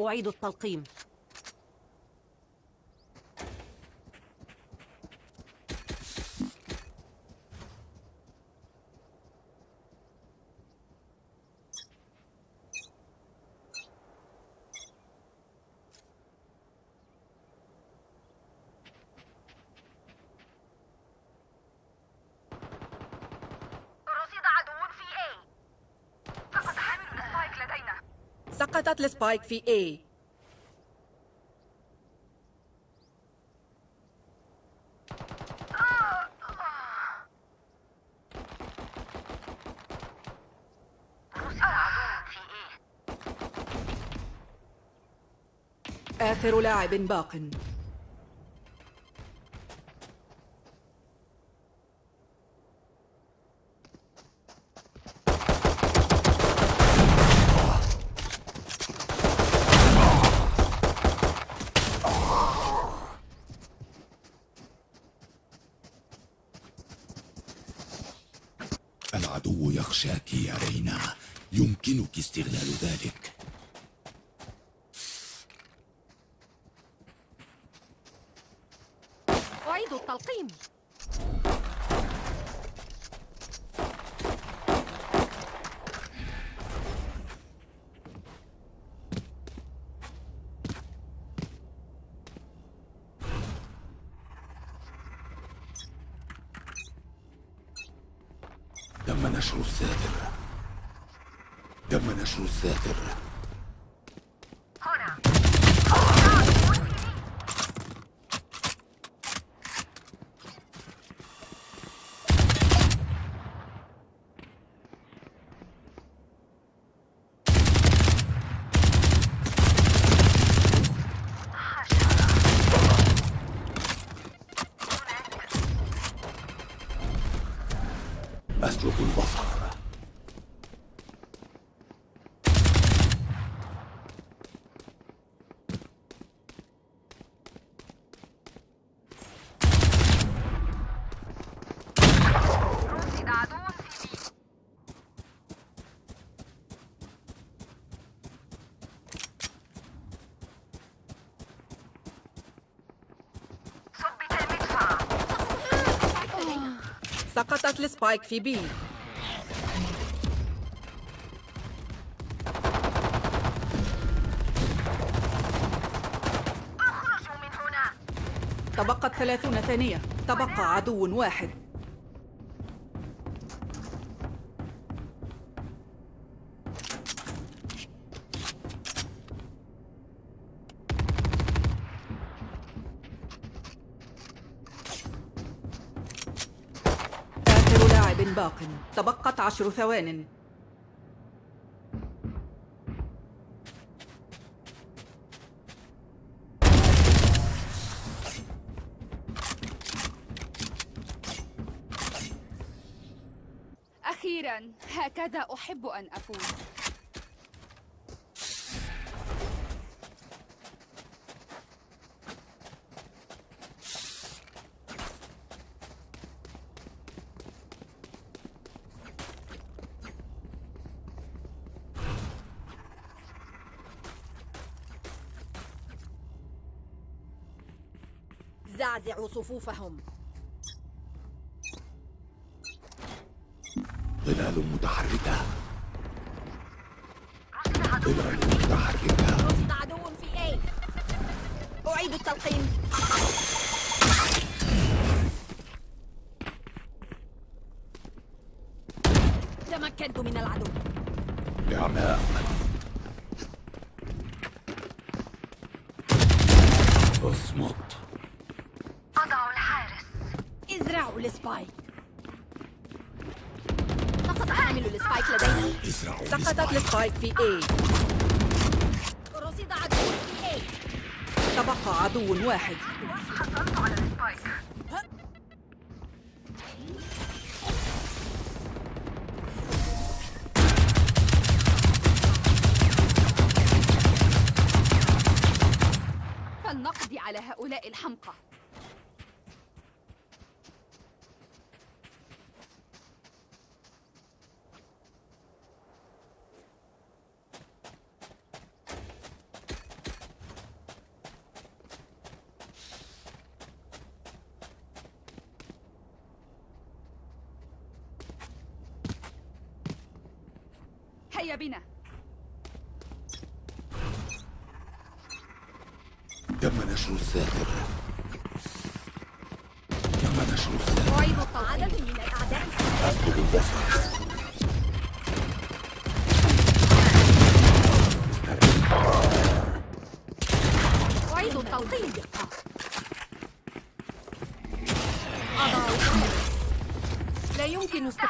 أعيد التلقيم سقطت لسبايك في اي آخر لاعب باق سقطت السبايك في بي تبقت ثلاثون ثانية تبقى عدو واحد باق تبقت عشر ثوان أخيرا هكذا أحب أن أفوز صفوفهم ظلال متحركة ظلال متحركة رصد عدو في أي أعيد التلقيم اسرعوا سقط حامل ال Spike لدينا سقطت ال Spike. في اي رصيد عدو في اي تبقى عدو واحد فلنقضي على هؤلاء الحمقى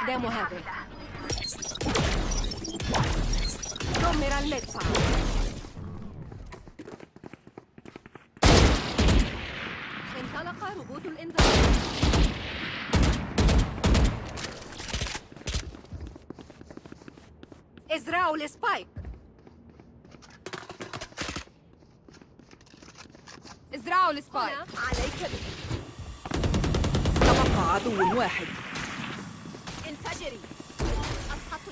استخدام هذه دمر المدفع انطلق روبوت الانذار ازرعوا ال spike. ازرعوا ال spike. عليك تبقى عدو واحد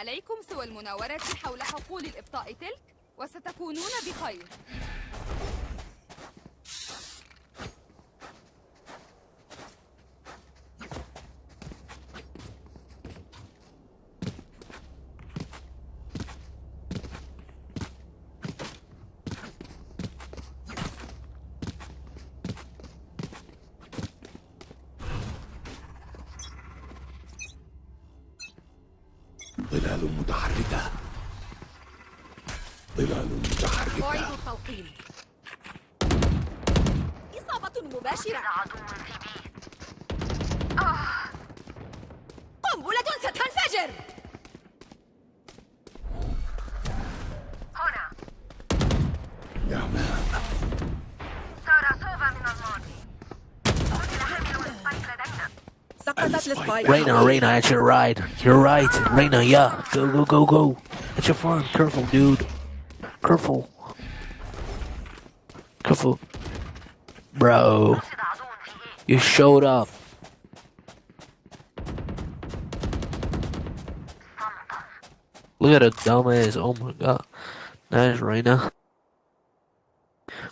عليكم سوى المناورة حول حقول الإبطاء تلك وستكونون بخير Reyna, Reyna, at your right. You're right. Reyna, yeah. Go, go, go, go. At your farm. Careful, dude. Careful. Careful. Bro. You showed up. Look at a dumbass. Oh my god. That is Reyna.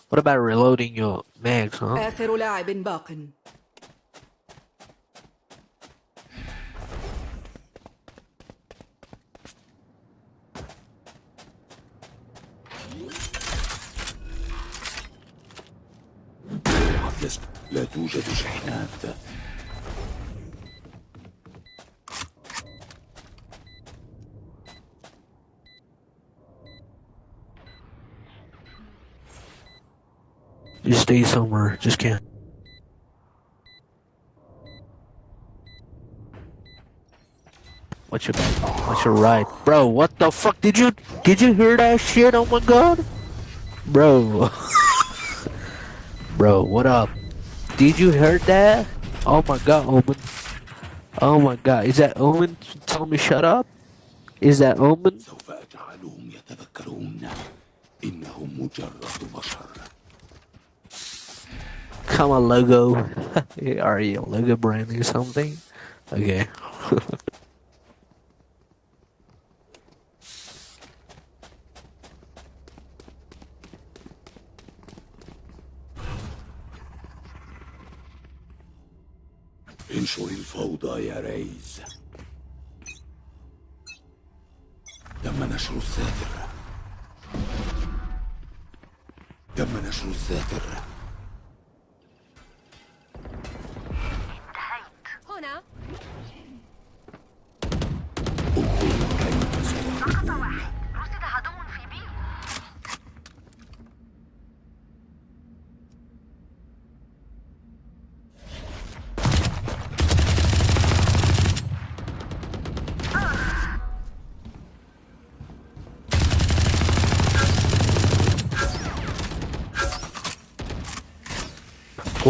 What about reloading your mags, huh? لا توجد شحنات Just stay somewhere, just can't. What's your what's your right? Bro, what the fuck did you did you hear that shit? Oh my god. Bro. Bro, what up? Did you hear that? Oh my god, Omen. Oh my god, is that Omen Tell me shut up? Is that Omen? Come on, logo. Are you a logo brand or something? Okay. انشر الفوضى يا ريز تم نشر الساتر تم نشر الساتر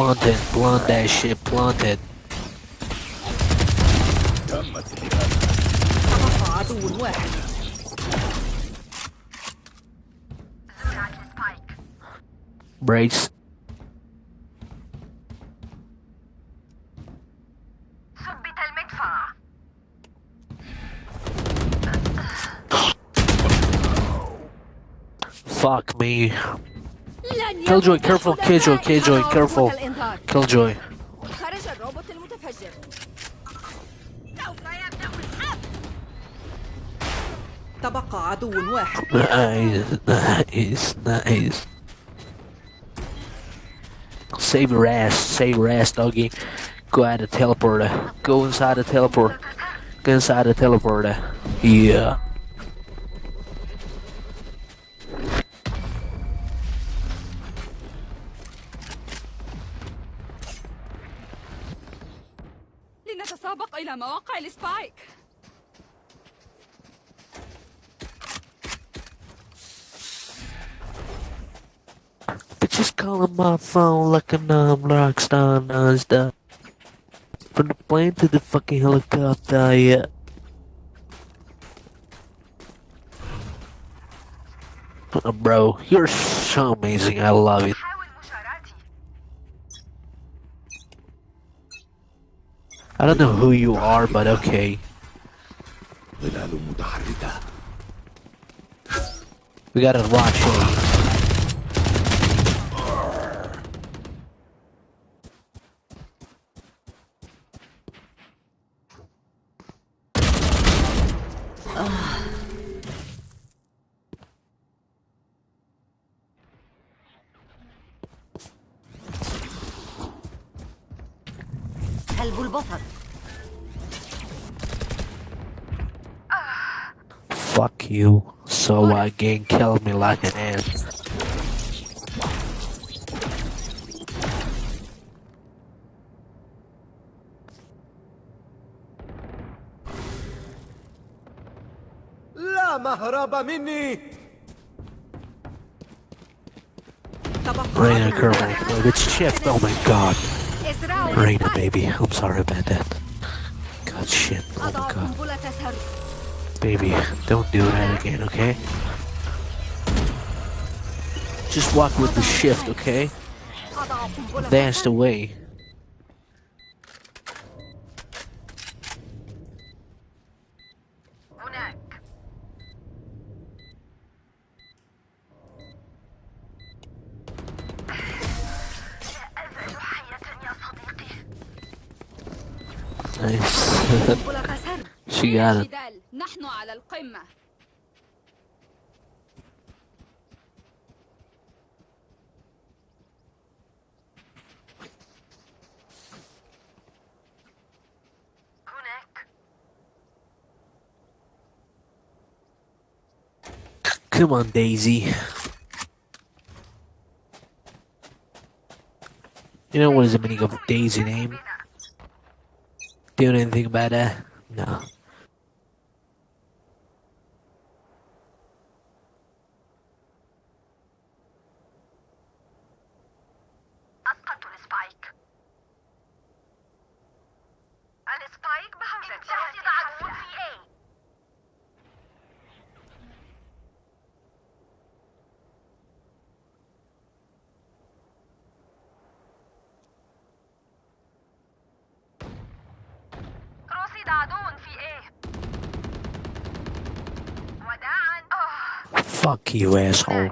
Planted, plant that shit, planted. Brace. Fuck me. Killjoy, careful, Killjoy, Killjoy, careful. Killjoy. joy. الروبوت المتفجر. سوف يبدأ تبقى عدو واحد. Nice, nice, nice. Save your ass, save your ass, doggy. Go at the teleporter. Go inside the teleporter. Go inside the teleporter. Yeah. إلى مواقع السبايك Just calling my phone like a numb rockstar nonstop. From the plane to the fucking helicopter, yeah. Oh, bro, you're so amazing. I love it. I don't know who you are, but okay. We gotta watch him. البصر Fuck you, so I can kill me like an ass. مهرب مني Rain occurring, but it's shift, oh my god. Reyna, baby. I'm sorry about that. God, shit. Oh my god. Baby, don't do that again, okay? Just walk with the shift, okay? That's the way. She got it. Come on, Daisy. You know what is the meaning of Daisy name? doing anything about it. No. Fuck you asshole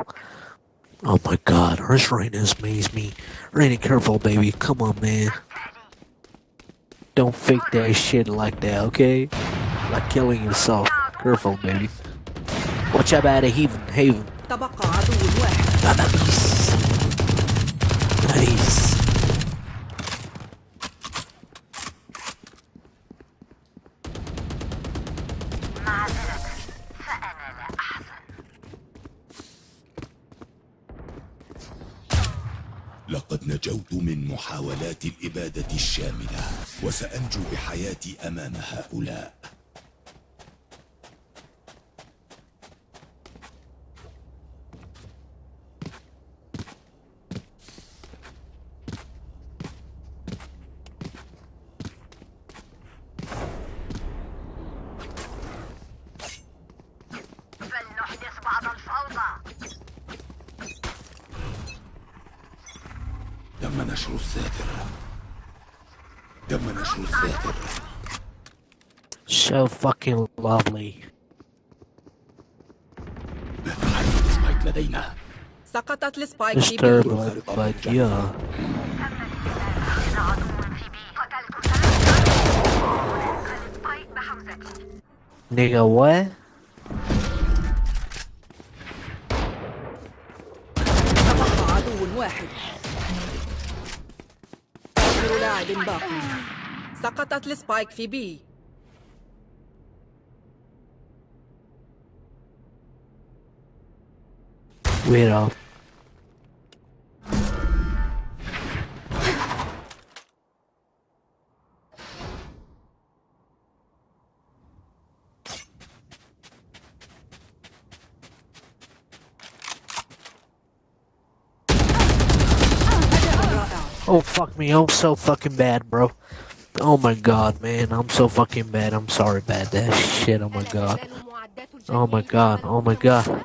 Oh my god, her shriness amazed me. Rainy, careful, baby. Come on, man. Don't fake that shit like that, okay? Like killing yourself. Careful, baby. Watch out out of heaven, Haven. Eh? Nice. وسأنجو بحياتي أمام هؤلاء التقط السبايك في سبايك يا نيجا واه سقطت لسبايك في بي We're me. I'm so fucking bad, bro. Oh my god, man. I'm so fucking bad. I'm sorry bad. that shit. Oh my god. Oh my god. Oh my god.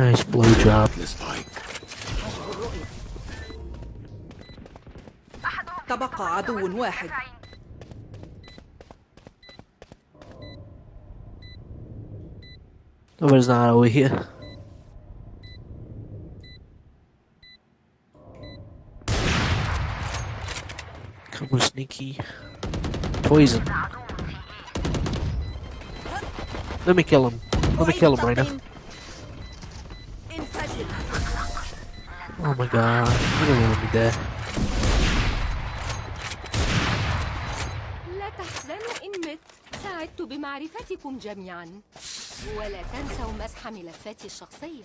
Nice blow job. تبقى عدو واحد Nobody's not over here. Come on, sneaky. Poison. Let me kill him. Let me kill him right now. my god. I don't want to be dead. سعدت بمعرفتكم جميعا ولا تنسوا مسح ملفاتي الشخصية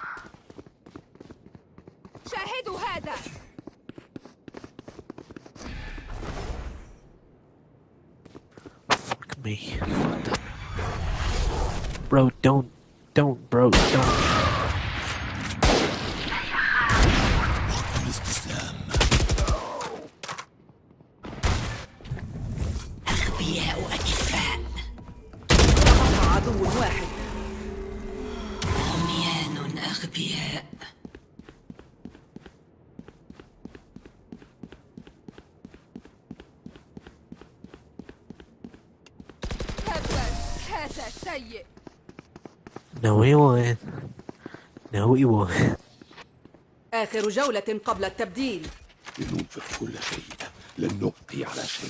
bro, don't. Don't, bro, don't. هذا سيء No وين؟ won't. No آخر جولة قبل التبديل لننفق كل شيء لن نبقي على شيء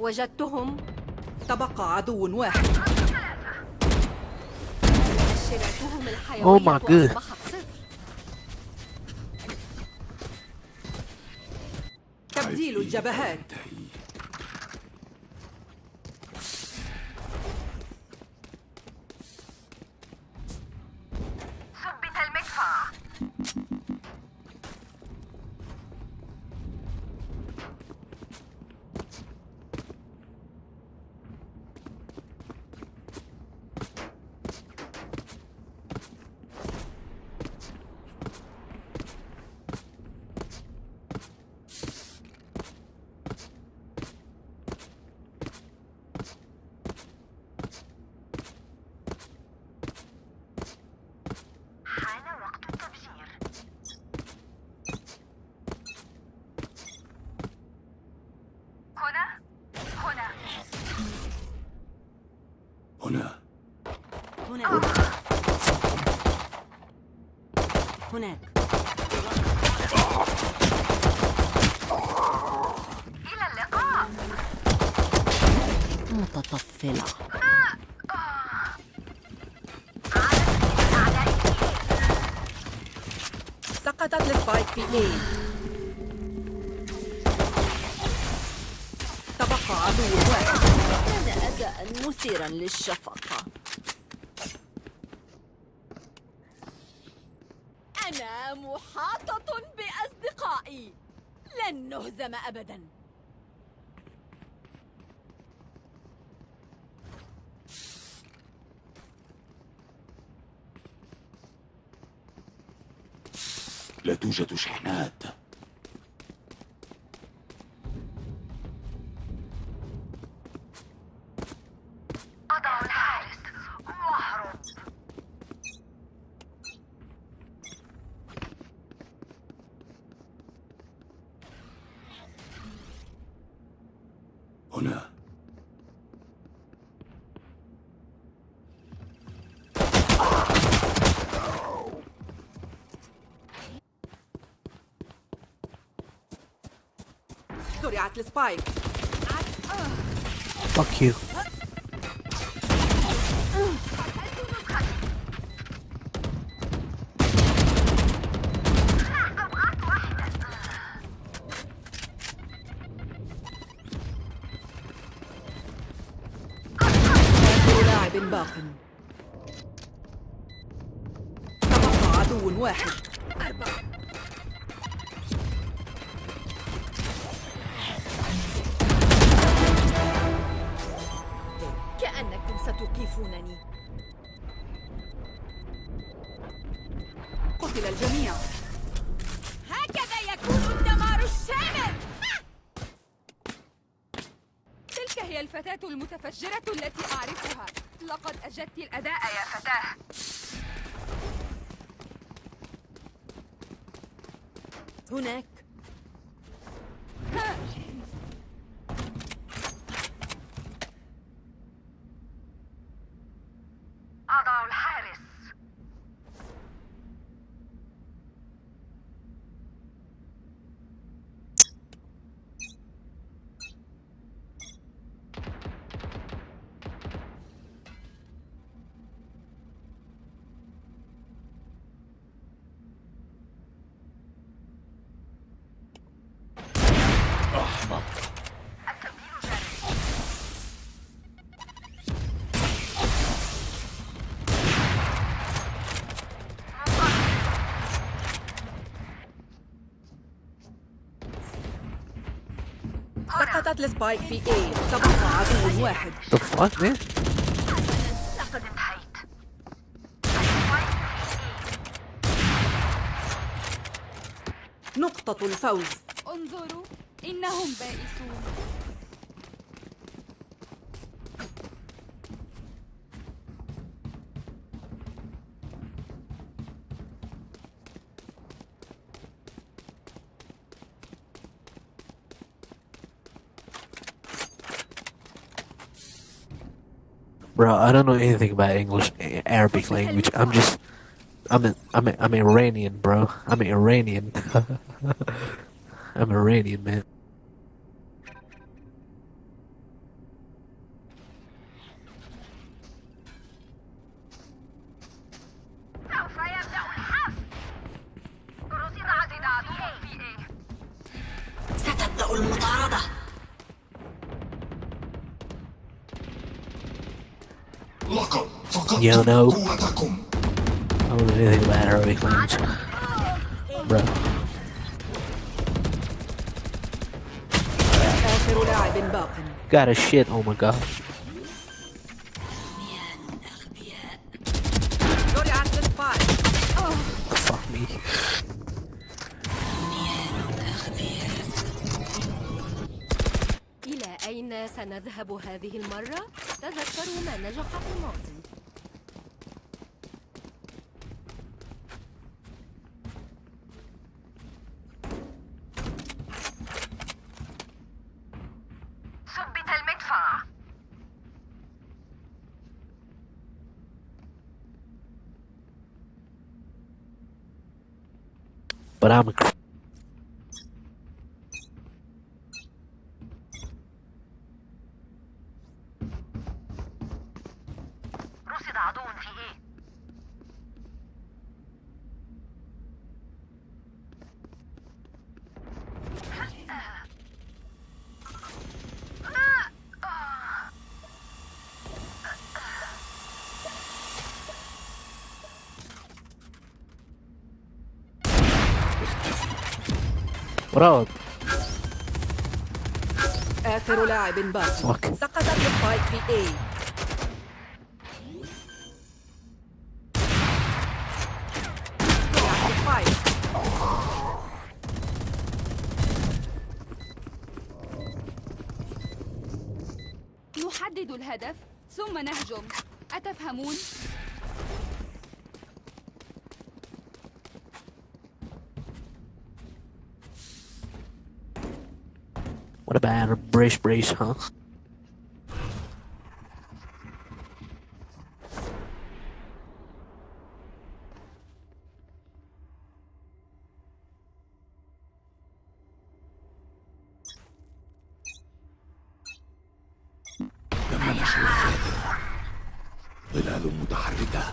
وجدتهم تبقى عدو واحد مؤشراتهم الحيوية oh أصبحت صفر تبديل الجبهات هناك إلى اللقاء متطفلة سقطت السبايك في اي تبقى عدو واحد كان أداء مثيرا للشفقة أمام أبدا لا توجد شحنات Fuck you. حملت في اي تبقى عدو واحد لقد انتهيت نقطة الفوز انظروا انهم بائسون bro, I don't know anything about English, Arabic language. I'm just, I'm, a, I'm, a, I'm Iranian, bro. I'm Iranian. I'm Iranian, man. Yo, know. I don't know anything about Arabic language. Bro. Got a shit, oh my god. سنذهب هذه المرة؟ تذكروا ما نجح parâmetro. Velocidade 1 TE. افراد اخر لاعب باقي سقطت السبايك في اي نحدد الهدف ثم نهجم أتفهمون؟ brace brace, huh? ظلال متحركة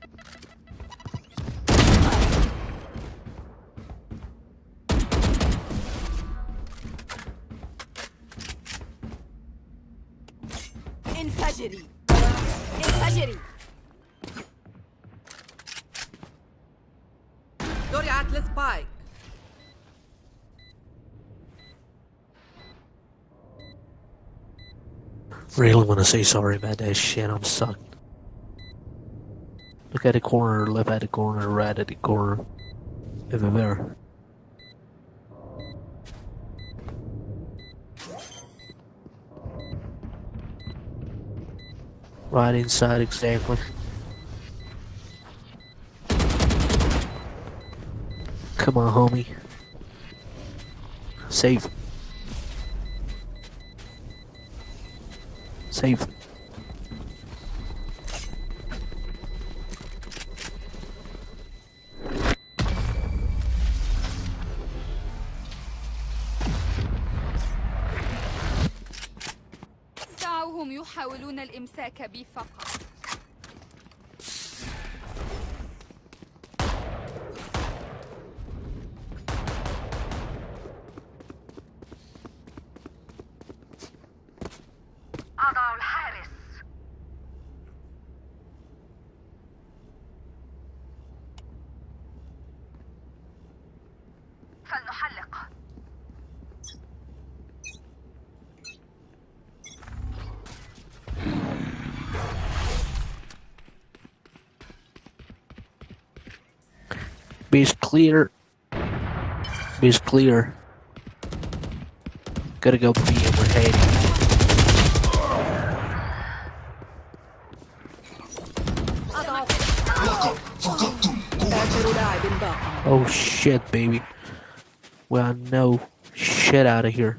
wanna say sorry about that shit, I'm sucked. Look at the corner, left at the corner, right at the corner. Everywhere. Right inside, exactly. Come on, homie. Save. السيف دعوهم يحاولون الإمساك بي فقط clear. He's clear. Gotta go be overhead. Oh shit, baby. Well, no. Shit out of here.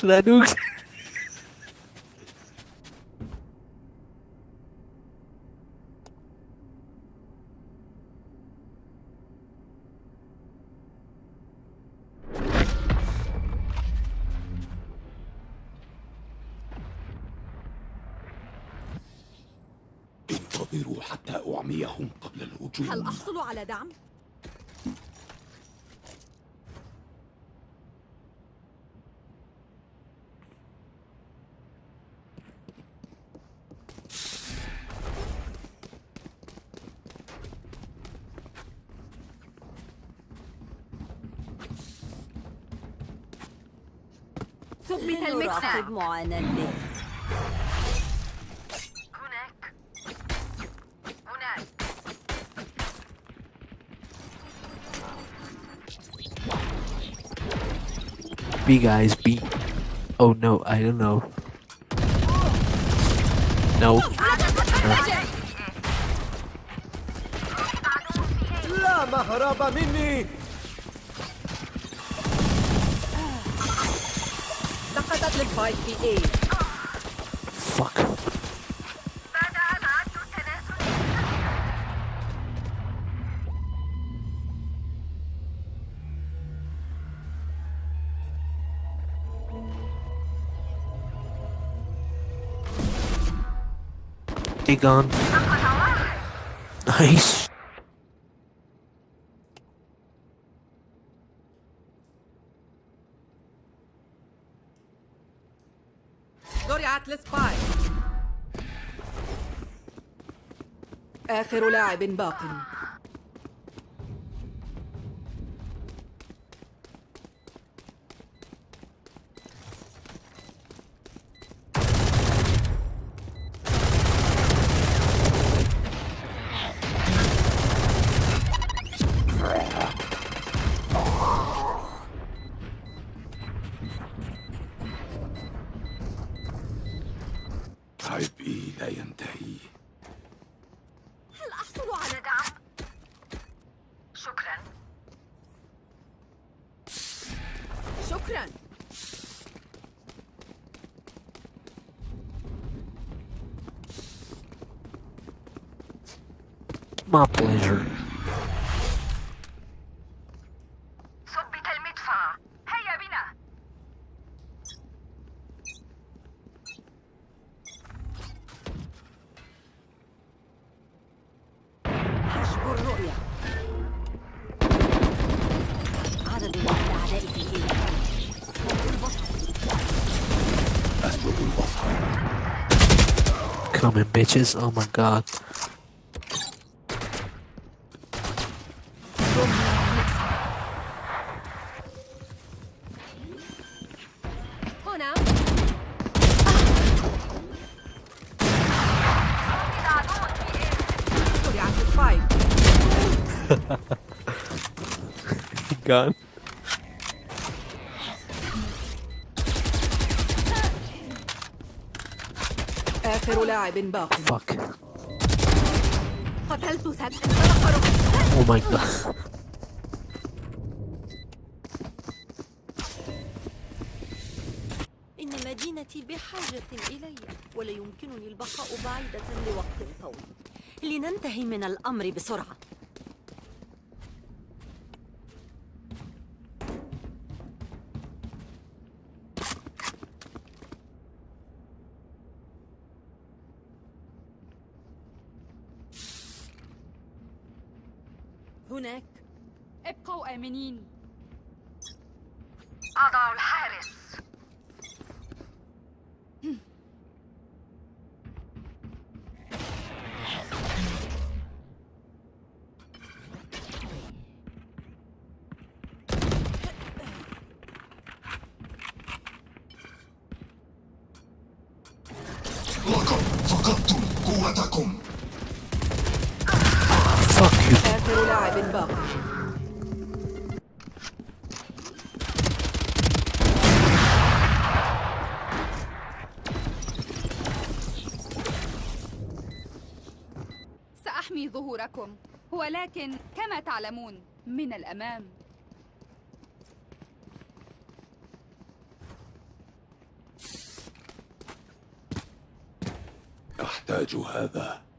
should I do? انتظروا حتى أعميهم قبل الهجوم هل أحصل على دعم؟ Hazır muayeneli. B guys, B. Oh no, I don't know. No. Fuck. They gone. Nice. أتلس باي آخر لاعب باق my pleasure. Coming bitches, oh my god. لاعب باق فاك قتلت سد او ماي جاد إن مدينتي بحاجة إلي ولا يمكنني البقاء بعيدة لوقت طويل لننتهي من الأمر بسرعة آمنين أضع الحارس معكم ولكن كما تعلمون من الأمام أحتاج هذا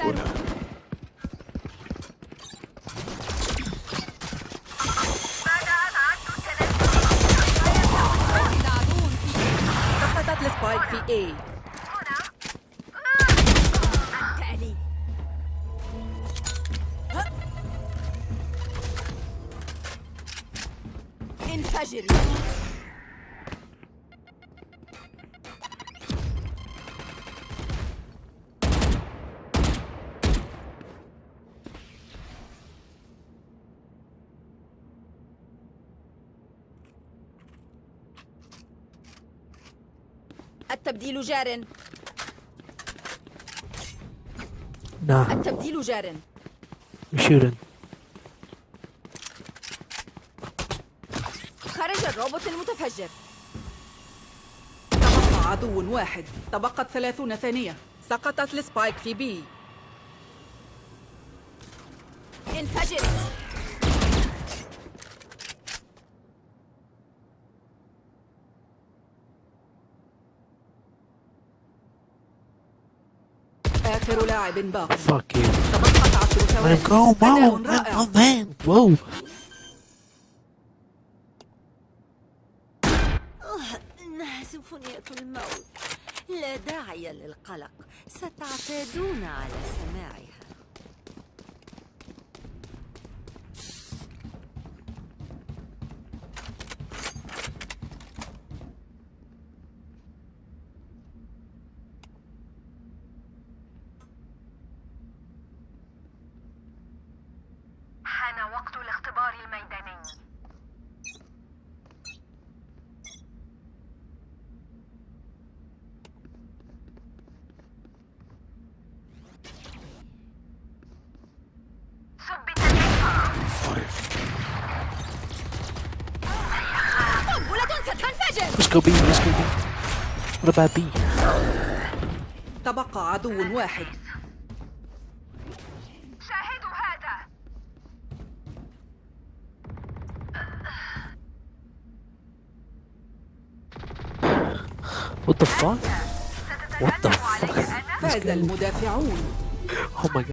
هنا بدأت عد التنزل العدو في سقطت السبايك في ايه التبديل جار نعم التبديل جار يشيرن خرج الروبوت المتفجر تبقى عدو واحد تبقت ثلاثون ثانية سقطت السبايك في بي آخر لاعب باق Fuck سيمفونية الموت لا داعي للقلق ستعتادون على سماعها شبابي تبقى عدو واحد شاهدوا هذا What the fuck? What the fuck? فاز المدافعون. Oh my god.